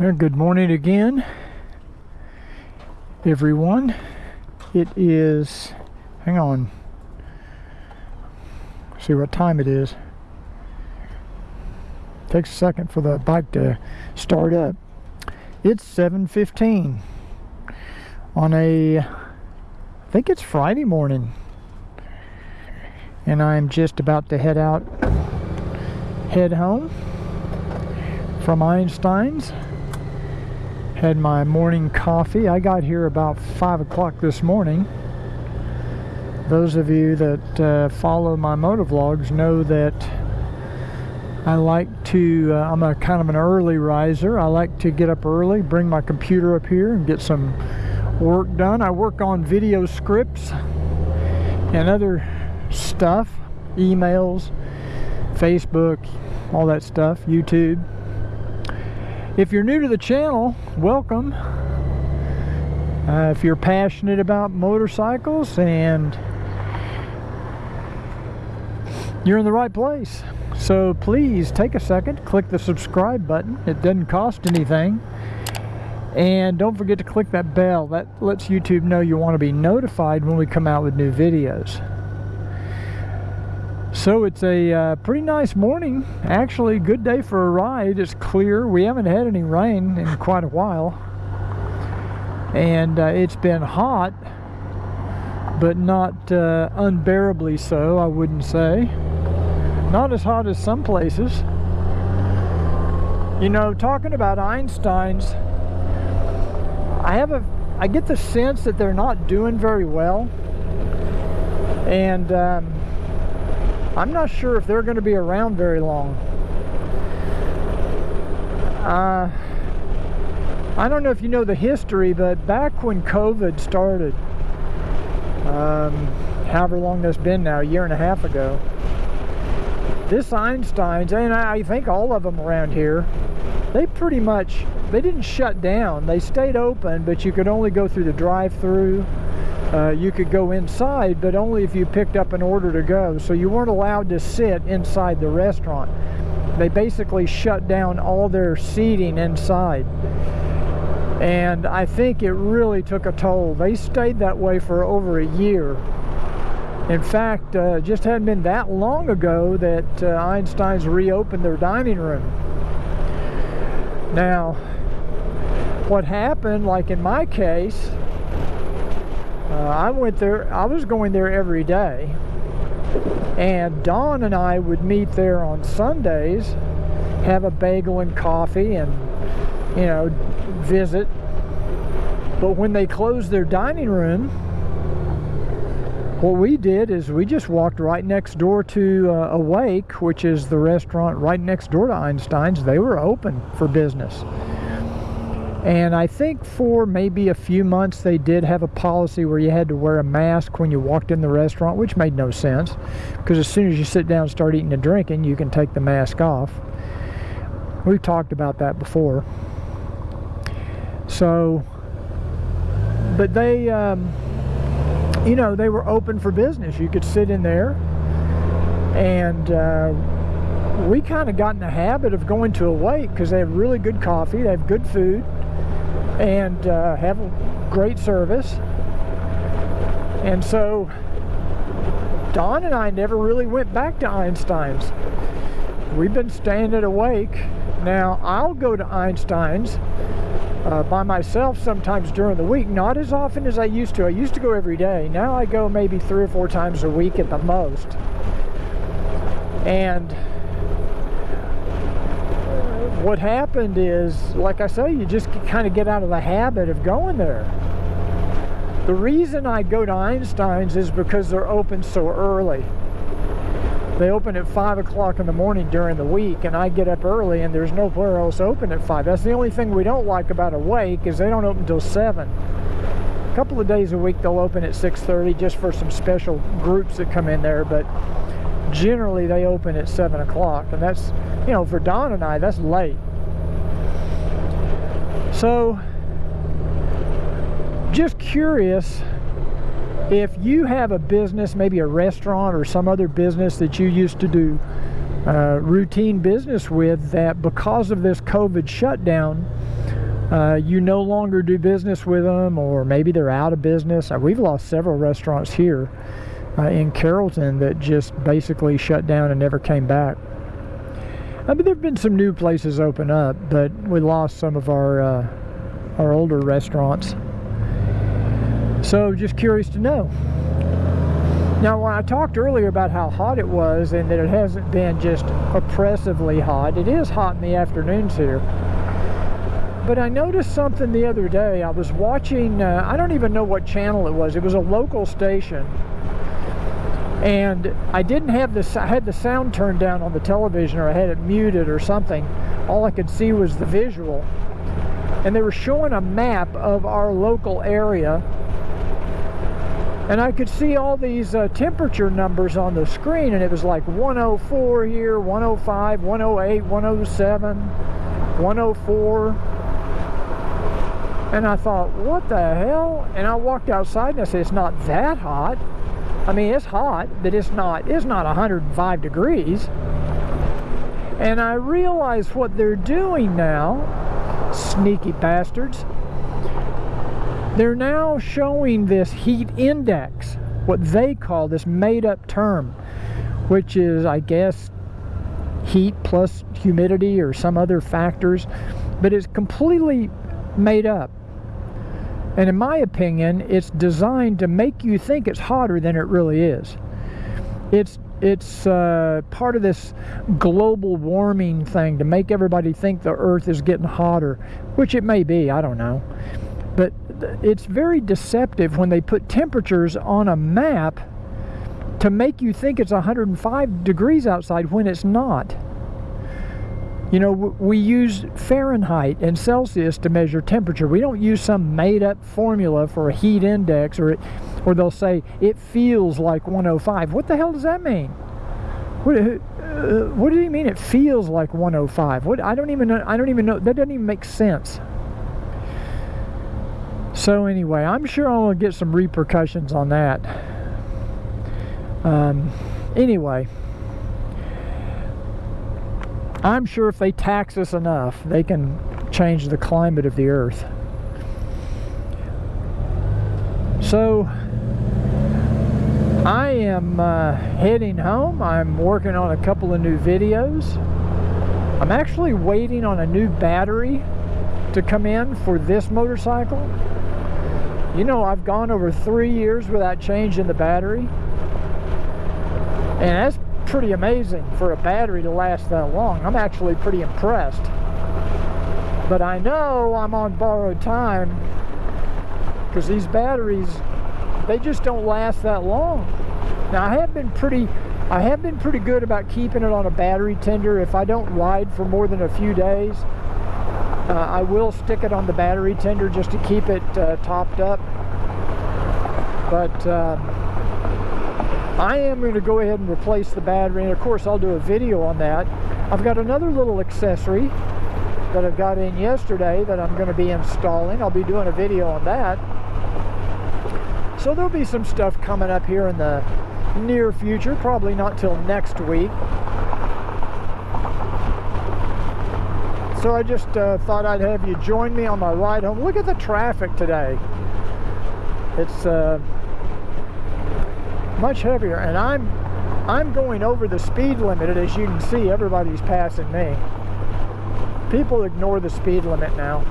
Good morning again, everyone. It is, hang on, see what time it is. Takes a second for the bike to start up. It's 7.15 on a, I think it's Friday morning. And I'm just about to head out, head home from Einstein's. Had my morning coffee. I got here about 5 o'clock this morning. Those of you that uh, follow my motovlogs know that I like to, uh, I'm a kind of an early riser. I like to get up early, bring my computer up here and get some work done. I work on video scripts and other stuff, emails, Facebook, all that stuff, YouTube. If you're new to the channel, welcome. Uh, if you're passionate about motorcycles and you're in the right place. So please take a second, click the subscribe button. It doesn't cost anything. And don't forget to click that bell. That lets YouTube know you want to be notified when we come out with new videos. So it's a uh, pretty nice morning. Actually, good day for a ride. It's clear. We haven't had any rain in quite a while. And uh, it's been hot, but not uh, unbearably so, I wouldn't say. Not as hot as some places. You know, talking about Einstein's, I have a, I get the sense that they're not doing very well. And um, I'm not sure if they're going to be around very long. Uh, I don't know if you know the history, but back when COVID started, um, however long that's been now, a year and a half ago, this Einstein's, and I think all of them around here, they pretty much, they didn't shut down. They stayed open, but you could only go through the drive-through. Uh, you could go inside, but only if you picked up an order to go. So you weren't allowed to sit inside the restaurant. They basically shut down all their seating inside. And I think it really took a toll. They stayed that way for over a year. In fact, uh, just hadn't been that long ago that uh, Einstein's reopened their dining room. Now, what happened, like in my case, uh, I went there, I was going there every day. And Dawn and I would meet there on Sundays, have a bagel and coffee and, you know, visit. But when they closed their dining room, what we did is we just walked right next door to uh, Awake, which is the restaurant right next door to Einstein's. They were open for business. And I think for maybe a few months they did have a policy where you had to wear a mask when you walked in the restaurant, which made no sense. Because as soon as you sit down and start eating and drinking, you can take the mask off. We've talked about that before. So, but they... Um, you know, they were open for business. You could sit in there and uh, we kind of got in the habit of going to Awake because they have really good coffee, they have good food, and uh, have great service. And so Don and I never really went back to Einstein's. We've been staying at Awake. Now, I'll go to Einstein's uh, by myself sometimes during the week, not as often as I used to. I used to go every day. Now I go maybe three or four times a week at the most. And what happened is, like I say, you just kind of get out of the habit of going there. The reason I go to Einstein's is because they're open so early. They open at 5 o'clock in the morning during the week, and I get up early, and there's nowhere else open at 5. That's the only thing we don't like about Awake is they don't open until 7. A couple of days a week they'll open at 6.30 just for some special groups that come in there, but generally they open at 7 o'clock, and that's, you know, for Don and I, that's late. So, just curious if you have a business, maybe a restaurant or some other business that you used to do uh, routine business with that because of this COVID shutdown, uh, you no longer do business with them, or maybe they're out of business. Uh, we've lost several restaurants here uh, in Carrollton that just basically shut down and never came back. I mean, there have been some new places open up, but we lost some of our uh, our older restaurants. So, just curious to know. Now, when I talked earlier about how hot it was and that it hasn't been just oppressively hot, it is hot in the afternoons here. But I noticed something the other day. I was watching, uh, I don't even know what channel it was. It was a local station. And I didn't have the, I had the sound turned down on the television or I had it muted or something. All I could see was the visual. And they were showing a map of our local area and I could see all these uh, temperature numbers on the screen and it was like 104 here 105 108 107 104 and I thought what the hell and I walked outside and I said it's not that hot I mean it's hot but it's not it's not 105 degrees and I realize what they're doing now sneaky bastards they're now showing this heat index, what they call this made up term, which is, I guess, heat plus humidity or some other factors, but it's completely made up. And in my opinion, it's designed to make you think it's hotter than it really is. It's it's uh, part of this global warming thing to make everybody think the earth is getting hotter, which it may be, I don't know. But it's very deceptive when they put temperatures on a map to make you think it's 105 degrees outside when it's not. You know, we use Fahrenheit and Celsius to measure temperature. We don't use some made up formula for a heat index or it, or they'll say it feels like 105. What the hell does that mean? What, uh, what do you mean it feels like 105? What I don't even know, I don't even know that doesn't even make sense. So anyway, I'm sure I'll get some repercussions on that. Um, anyway, I'm sure if they tax us enough, they can change the climate of the earth. So, I am uh, heading home. I'm working on a couple of new videos. I'm actually waiting on a new battery to come in for this motorcycle. You know, I've gone over three years without changing the battery. And that's pretty amazing for a battery to last that long. I'm actually pretty impressed. But I know I'm on borrowed time because these batteries, they just don't last that long. Now I have been pretty I have been pretty good about keeping it on a battery tender. If I don't ride for more than a few days, uh, I will stick it on the battery tender just to keep it uh, topped up. But uh, I am going to go ahead and replace the battery. And of course, I'll do a video on that. I've got another little accessory that I've got in yesterday that I'm going to be installing. I'll be doing a video on that. So there'll be some stuff coming up here in the near future, probably not till next week. So I just uh, thought I'd have you join me on my ride home. Look at the traffic today. It's uh, much heavier, and I'm I'm going over the speed limit. As you can see, everybody's passing me. People ignore the speed limit now.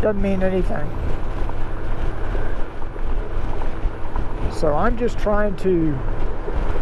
Doesn't mean anything. So I'm just trying to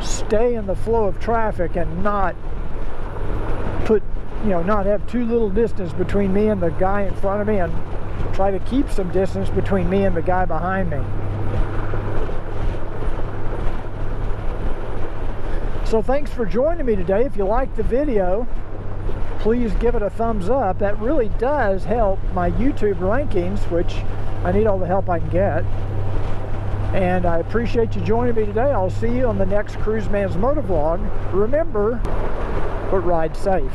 stay in the flow of traffic and not put you know, not have too little distance between me and the guy in front of me and try to keep some distance between me and the guy behind me. So thanks for joining me today. If you liked the video, please give it a thumbs up. That really does help my YouTube rankings, which I need all the help I can get. And I appreciate you joining me today. I'll see you on the next Cruise Man's Motovlog. Remember, but ride safe.